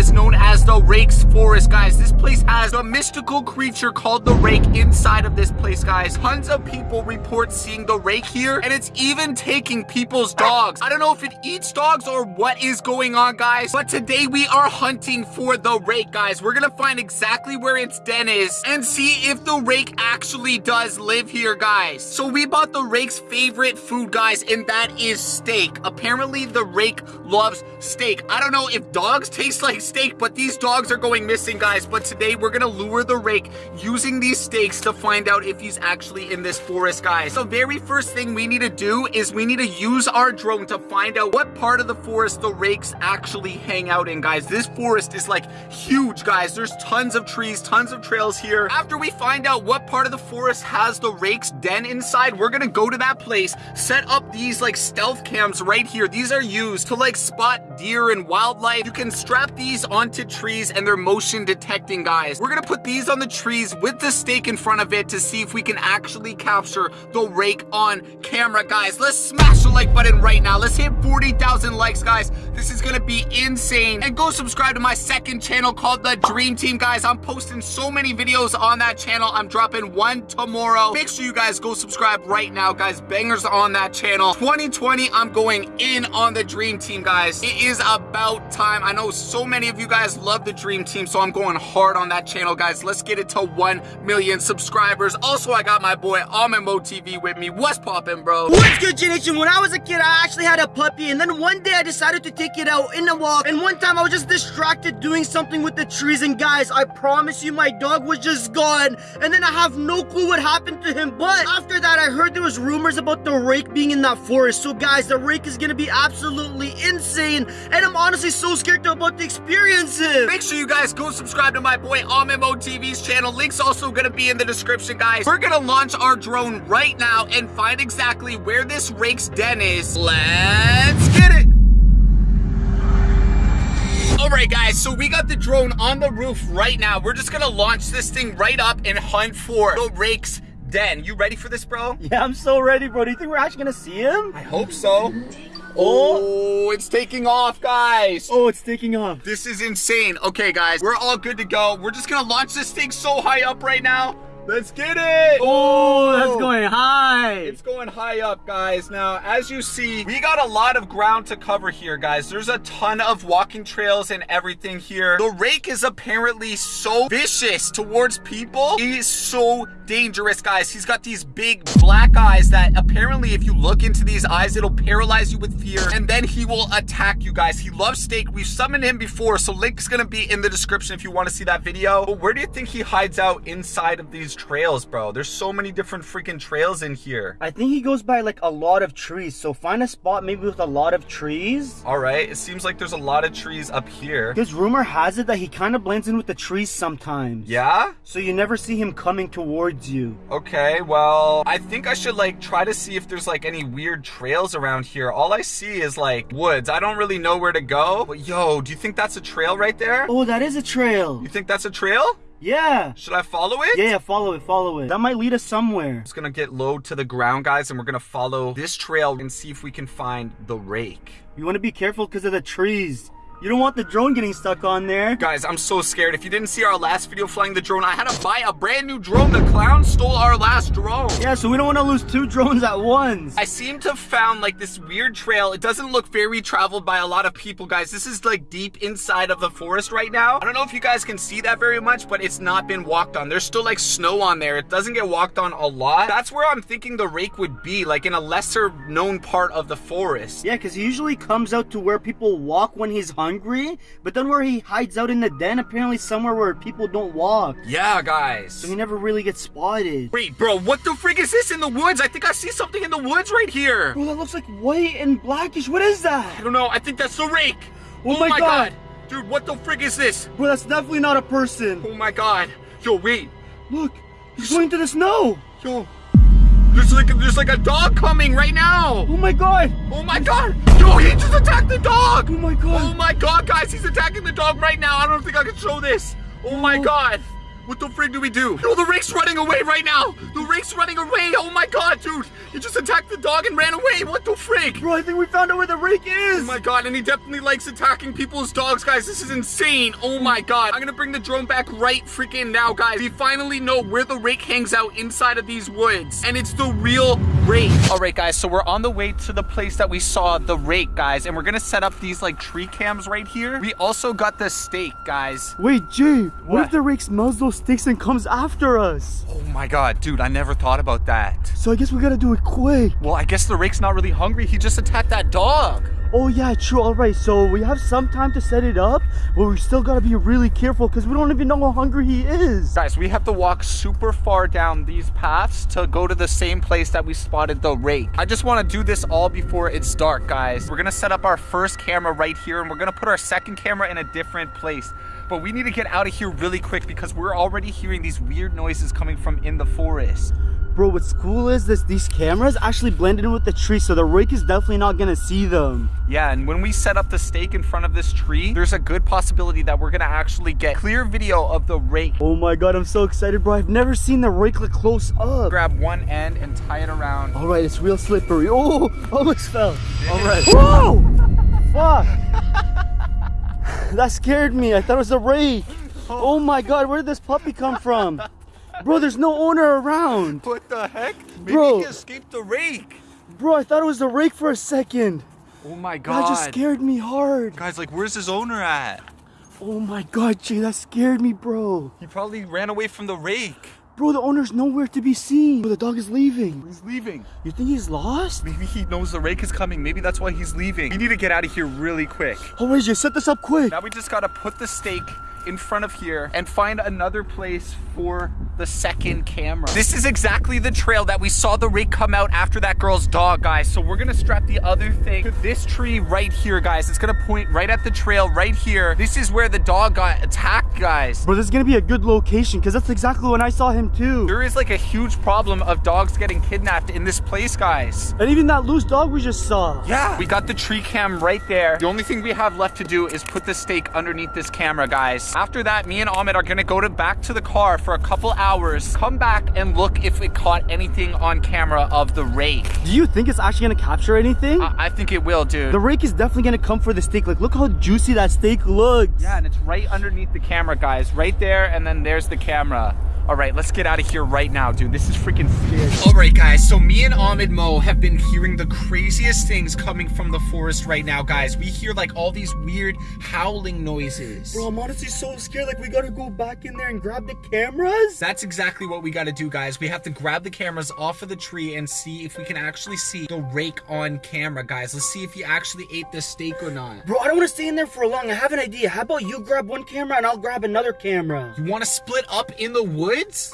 forest known as the Rake's Forest, guys. This place has a mystical creature called the Rake inside of this place, guys. Tons of people report seeing the Rake here, and it's even taking people's dogs. I don't know if it eats dogs or what is going on, guys, but today we are hunting for the Rake, guys. We're gonna find exactly where its den is and see if the Rake actually does live here, guys. So we bought the Rake's favorite food, guys, and that is steak. Apparently, the Rake loves steak. I don't know if dogs taste like but these dogs are going missing, guys. But today, we're gonna lure the Rake using these steaks to find out if he's actually in this forest, guys. The very first thing we need to do is we need to use our drone to find out what part of the forest the Rakes actually hang out in, guys. This forest is like huge, guys. There's tons of trees, tons of trails here. After we find out what part of the forest has the Rake's den inside, we're gonna go to that place, set up these like stealth cams right here. These are used to like spot deer and wildlife. You can strap these onto trees and they're motion detecting, guys. We're gonna put these on the trees with the steak in front of it to see if we can actually capture the Rake on camera, guys. Let's smash the like button right now. Let's hit 40,000 likes, guys. This is gonna be insane. And go subscribe to my second channel called The Dream Team, guys. I'm posting so many videos on that channel. I'm dropping one tomorrow. Make sure you guys go subscribe right now, guys. Bangers on that channel. 2020, I'm going in on The Dream Team, guys. It is about time. I know so many of you guys love The Dream Team, so I'm going hard on that channel, guys. Let's get it to 1 million subscribers. Also, I got my boy Almond Mo TV with me. What's poppin', bro? What's good, Generation? When I was a kid, I actually had a puppy, and then one day I decided to take it out in the walk, and one time I was just distracted doing something with the trees, and guys, I promise you, my dog was just gone, and then I have no clue what happened to him, but after that, I heard there was rumors about the rake being in that forest, so guys, the rake is gonna be absolutely insane, and I'm honestly so scared about the experience it. Make sure you guys go subscribe to my boy Almond Mo TV's channel. Link's also gonna be in the description, guys. We're gonna launch our drone right now and find exactly where this rake's den is. Let's get it! Alright guys, so we got the drone on the roof right now. We're just gonna launch this thing right up and hunt for the rake's den. You ready for this, bro? Yeah, I'm so ready, bro. Do you think we're actually gonna see him? I hope so. Oh. oh, it's taking off, guys. Oh, it's taking off. This is insane. Okay, guys, we're all good to go. We're just gonna launch this thing so high up right now. Let's get it! Oh, that's going high. It's going high up, guys. Now, as you see, we got a lot of ground to cover here, guys. There's a ton of walking trails and everything here. The rake is apparently so vicious towards people. He is so dangerous, guys. He's got these big black eyes that apparently if you look into these eyes, it'll paralyze you with fear, and then he will attack you, guys. He loves steak. We've summoned him before, so link's gonna be in the description if you want to see that video. But where do you think he hides out inside of these trails, bro? There's so many different freaking trails in here. I think he goes by like a lot of trees. So find a spot maybe with a lot of trees. All right, it seems like there's a lot of trees up here. Because rumor has it that he kind of blends in with the trees sometimes. Yeah? So you never see him coming towards you. Okay, well, I think I should like try to see if there's like any weird trails around here. All I see is like woods. I don't really know where to go. But yo, do you think that's a trail right there? Oh, that is a trail. You think that's a trail? Yeah. Should I follow it? Yeah, yeah, follow it, follow it. That might lead us somewhere. It's gonna get low to the ground, guys, and we're gonna follow this trail and see if we can find the rake. You want to be careful because of the trees. You don't want the drone getting stuck on there. Guys, I'm so scared. If you didn't see our last video flying the drone, I had to buy a brand new drone. The clown stole our last drone. Yeah, so we don't want to lose two drones at once. I seem to have found like this weird trail. It doesn't look very traveled by a lot of people, guys. This is like deep inside of the forest right now. I don't know if you guys can see that very much, but it's not been walked on. There's still like snow on there. It doesn't get walked on a lot. That's where I'm thinking the rake would be, like in a lesser known part of the forest. Yeah, because he usually comes out to where people walk when he's hungry, but then where he hides out in the den, apparently somewhere where people don't walk. Yeah, guys. So he never really gets spotted. Wait, bro, what the freak is this in the woods? I think I see something in the woods right here. Bro, that looks like white and blackish. What is that? I don't know. I think that's the rake. Oh my God. Dude, what the frick is this? Bro, that's definitely not a person. Oh my god. Yo, wait. Look, he's going to the snow. Yo. There's like there's like a dog coming right now. Oh my God. Oh my god. Yo, he just attacked the dog. Oh my God. Oh my god, guys, he's attacking the dog right now. I don't think I can show this. Oh my god. What the frig do we do? Yo, the rake's running away right now. The rake's running away. Oh my god, dude. He just attacked the dog and ran away. What the frig? Bro, I think we found out where the rake is. Oh my god, and he definitely likes attacking people's dogs, guys. This is insane. Oh my god. I'm gonna bring the drone back right freaking now, guys. We finally know where the rake hangs out inside of these woods. And it's the real rake. All right, guys, so we're on the way to the place that we saw the rake, guys. And we're gonna set up these like tree cams right here. We also got the steak, guys. Wait, Jay, what, What? if the rake smells those sticks and comes after us? Oh my god, dude, I never thought about that. So I guess we gotta do it quick. Well, I guess the rake's not really hungry. He just attacked that dog. Oh yeah, true. All right, so we have some time to set it up, but we still gotta be really careful because we don't even know how hungry he is. Guys, we have to walk super far down these paths to go to the same place that we spotted the rake. I just want to do this all before it's dark, guys. We're gonna set up our first camera right here, and we're gonna put our second camera in a different place. But we need to get out of here really quick because we're already hearing these weird noises coming from in the forest. Bro, what's cool is this these cameras actually blend in with the tree, so the rake is definitely not gonna see them. Yeah, and when we set up the steak in front of this tree, there's a good possibility that we're gonna actually get clear video of the rake. Oh my god, I'm so excited, bro. I've never seen the rake like close up. Grab one end and tie it around. All right, it's real slippery. Oh, almost fell. All right. Whoa! Fuck. that scared me. I thought it was a rake. Oh my god, where did this puppy come from? Bro, there's no owner around. What the heck? Maybe Bro. he escaped the rake. Bro, I thought it was the rake for a second. Oh my god. That just scared me hard. Guys, like, where's his owner at? Oh my god, Jay, that scared me, bro. He probably ran away from the rake. Bro, the owner's nowhere to be seen. Bro, the dog is leaving. He's leaving. You think he's lost? Maybe he knows the rake is coming. Maybe that's why he's leaving. We need to get out of here really quick. Oh, wait, Jay, set this up quick. Now we just gotta put the steak in front of here and find another place for the second camera. This is exactly the trail that we saw the rig come out after that girl's dog, guys. So we're gonna strap the other thing to this tree right here, guys. It's gonna point right at the trail right here. This is where the dog got attacked, guys. Bro, this is gonna be a good location because that's exactly when I saw him too. There is like a huge problem of dogs getting kidnapped in this place, guys. And even that loose dog we just saw. Yeah. We got the tree cam right there. The only thing we have left to do is put the steak underneath this camera, guys. After that, me and Ahmed are gonna go to back to the car for a couple hours, come back and look if it caught anything on camera of the rake. Do you think it's actually gonna capture anything? I, I think it will, dude. the rake is definitely gonna come for the steak. Like, look how juicy that steak looks. yeah, and it's right underneath the camera, guys. Right there, and then there's the camera. All right, let's get out of here right now, dude. This is freaking scary. All right, guys. So me and Ahmed Mo have been hearing the craziest things coming from the forest right now, guys. We hear like all these weird howling noises. Bro, I'm honestly so scared. Like, we gotta go back in there and grab the cameras. That's exactly what we got to do, guys. We have to grab the cameras off of the tree and see if we can actually see the rake on camera, guys. Let's see if he actually ate the steak or not. Bro, I don't wanna stay in there for long. I have an idea. How about you grab one camera and I'll grab another camera? You want to split up in the woods?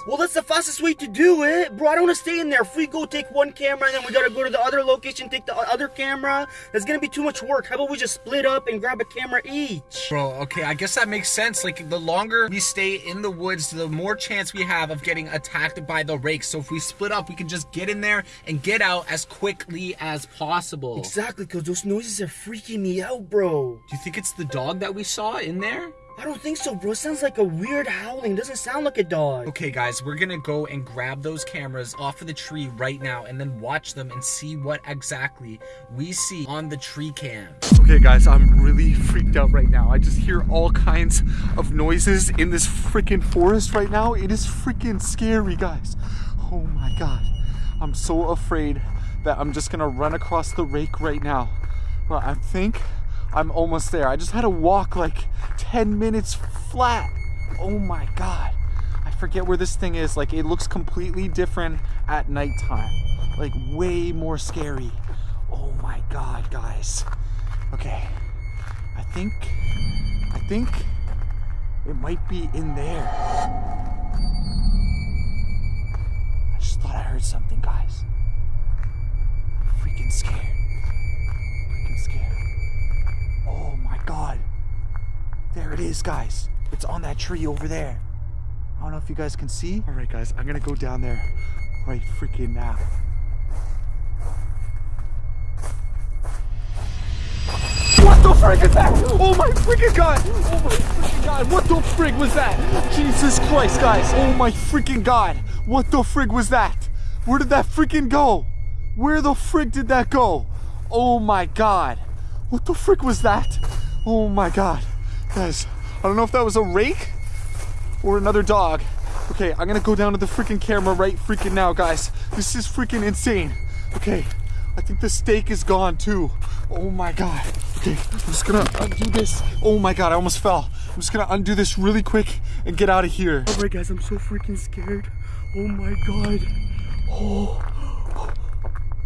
Well, that's the fastest way to do it. Bro, I don't want to stay in there. If we go take one camera and then we gotta go to the other location, take the other camera, that's gonna be too much work. How about we just split up and grab a camera each? Bro, okay, I guess that makes sense. Like, the longer we stay in the woods, the more chance we have of getting attacked by the rakes. So if we split up, we can just get in there and get out as quickly as possible. Exactly, because those noises are freaking me out, bro. Do you think it's the dog that we saw in there? I don't think so, bro. It sounds like a weird howling. It doesn't sound like a dog. Okay, guys, we're gonna go and grab those cameras off of the tree right now and then watch them and see what exactly we see on the tree cam. Okay, guys, I'm really freaked out right now. I just hear all kinds of noises in this freaking forest right now. It is freaking scary, guys. Oh my god. I'm so afraid that I'm just gonna run across the rake right now. But I think I'm almost there. I just had to walk like 10 minutes flat. Oh my god. I forget where this thing is. Like, it looks completely different at nighttime. Like, way more scary. Oh my god, guys. Okay. I think. I think it might be in there. I just thought I heard something, guys. I'm freaking scared. Freaking scared. Oh my god. There it is, guys. It's on that tree over there. I don't know if you guys can see. All right, guys, I'm gonna go down there right freaking now. What the frick is that? Oh my freaking god! Oh my freaking god! What the frig was that? Jesus Christ, guys! Oh my freaking god! What the frig was that? Where did that freaking go? Where the frig did that go? Oh my god! What the frick was that? Oh my god. Guys, I don't know if that was a rake or another dog. Okay, I'm gonna go down to the freaking camera right freaking now, guys. This is freaking insane. Okay, I think the steak is gone too. Oh my god. Okay, I'm just gonna undo this. Oh my god, I almost fell. I'm just gonna undo this really quick and get out of here. All right, guys, I'm so freaking scared. Oh my god. Oh.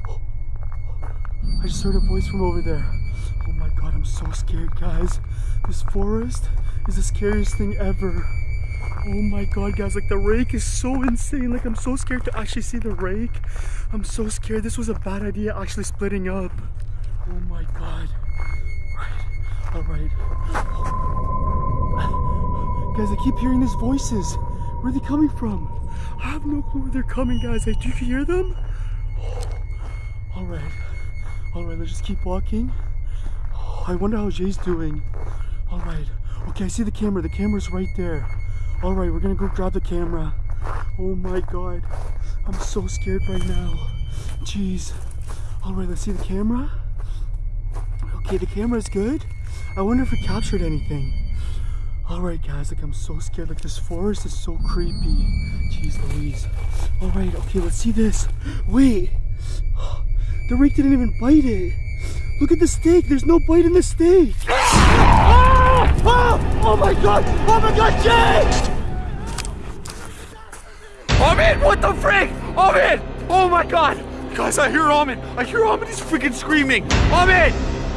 I just heard a voice from over there. God, I'm so scared, guys. This forest is the scariest thing ever. Oh my god, guys, like the rake is so insane. Like I'm so scared to actually see the rake. I'm so scared. This was a bad idea actually splitting up. Oh my god. Right. All right. Guys, I keep hearing these voices. Where are they coming from? I have no clue where they're coming, guys. Like, do you hear them? All right. All right, let's just keep walking. I wonder how Jay's doing. All right. Okay, I see the camera. The camera's right there. All right, we're gonna go grab the camera. Oh my God. I'm so scared right now. Jeez. All right, let's see the camera. Okay, the camera's good. I wonder if it captured anything. All right, guys, like I'm so scared. Like this forest is so creepy. Jeez Louise. All right, okay, let's see this. Wait. The rake didn't even bite it. Look at the steak. There's no bite in the steak. Ah! Ah! Oh my god! Oh my god, Jay! Armin, what the frick? Armin! Oh my god! Guys, I hear Armin. I hear Armin. He's freaking screaming. Armin!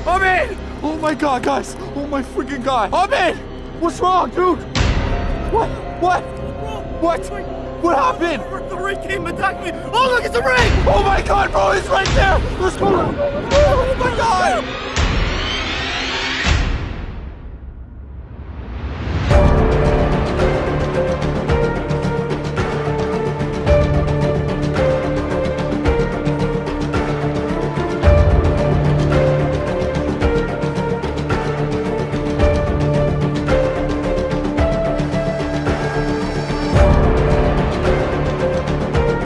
Armin! Oh my god, guys. Oh my freaking god. Armin! What's wrong, dude? What? What? What? What happened? The ring came attacked me. Oh, look, it's a ring! Oh my god, bro, he's right there! Let's go! God!